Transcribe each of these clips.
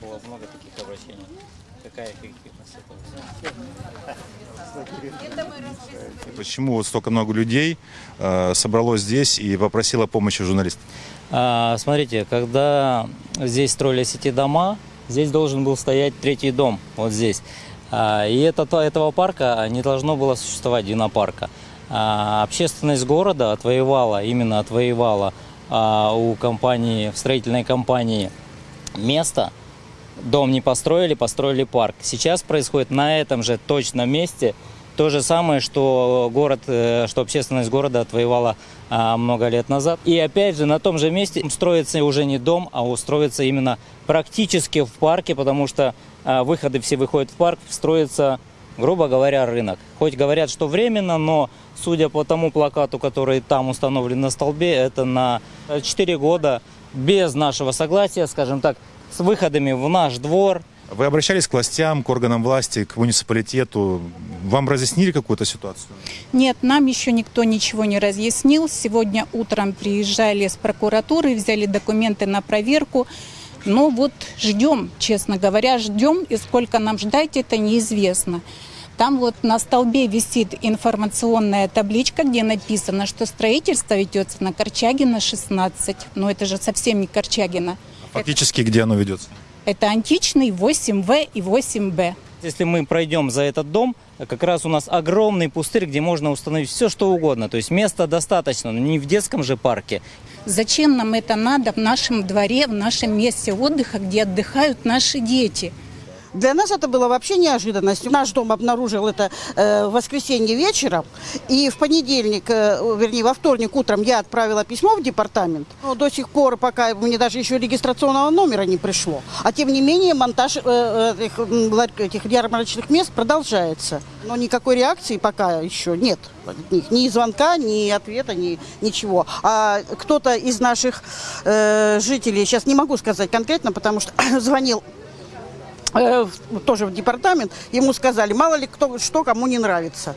было много таких обращений. Какая эффективность этого? Почему вот столько много людей э, собралось здесь и попросило помощи журналистов? А, смотрите, когда здесь строились эти дома, здесь должен был стоять третий дом, вот здесь. А, и это, этого парка не должно было существовать, динопарка. А, общественность города отвоевала, именно отвоевала а, у компании, в строительной компании место, дом не построили, построили парк. Сейчас происходит на этом же точном месте то же самое, что город, э, что общественность города отвоевала а, много лет назад. И опять же на том же месте строится уже не дом, а устроится именно практически в парке, потому что а, выходы все выходят в парк, строится, грубо говоря, рынок. Хоть говорят, что временно, но судя по тому плакату, который там установлен на столбе, это на 4 года без нашего согласия, скажем так, с выходами в наш двор, Вы обращались к властям, к органам власти, к муниципалитету? Вам разъяснили какую-то ситуацию? Нет, нам еще никто ничего не разъяснил. Сегодня утром приезжали с прокуратуры, взяли документы на проверку. Но вот ждем, честно говоря, ждем. И сколько нам ждать, это неизвестно. Там вот на столбе висит информационная табличка, где написано, что строительство ведется на Корчагина 16. Но это же совсем не Корчагина. Фактически, где оно ведется? Это античный 8В и 8Б. Если мы пройдем за этот дом, как раз у нас огромный пустырь, где можно установить все, что угодно. То есть места достаточно, но не в детском же парке. Зачем нам это надо в нашем дворе, в нашем месте отдыха, где отдыхают наши дети? Для нас это было вообще неожиданностью. Наш дом обнаружил это э, в воскресенье вечером. И в понедельник, э, вернее, во вторник утром я отправила письмо в департамент. Но до сих пор, пока мне даже еще регистрационного номера не пришло. А тем не менее, монтаж э, этих, этих ярмарочных мест продолжается. Но никакой реакции пока еще нет. от. Ни звонка, ни ответа, ни ничего. А кто-то из наших э, жителей, сейчас не могу сказать конкретно, потому что звонил э, тоже в департамент, ему сказали, мало ли кто что кому не нравится.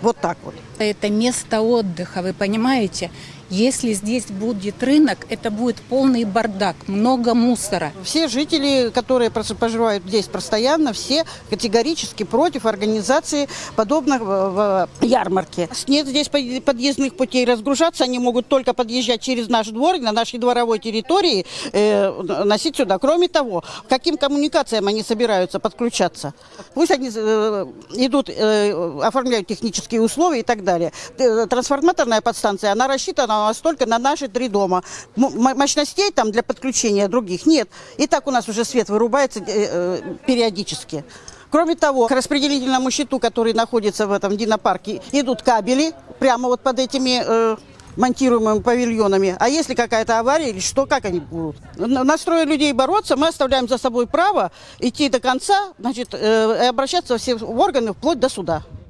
Вот так вот. Это место отдыха, вы понимаете? Если здесь будет рынок, это будет полный бардак, много мусора. Все жители, которые проживают здесь постоянно, все категорически против организации подобных э, в ярмарке. Нет здесь под- подъездных путей. Разгружаться они могут только подъезжать через наш двор, на нашей дворовой территории, э, носить сюда. Кроме того, каким коммуникациям они собираются подключаться? Пусть они э, идут, э, оформляют технические условия и так далее. Э, Трансформаторная подстанция, она рассчитана у нас только на наши три дома. Мощностей там для подключения других нет. И так у нас уже свет вырубается э, э, периодически. Кроме того, к распределительному щиту, который находится в этом динопарке, идут кабели прямо вот под этими э, монтируемыми павильонами. А если какая-то авария или что, как они будут? Настроя людей бороться, мы оставляем за собой право идти до конца, значит, э, и обращаться во все органы вплоть до суда.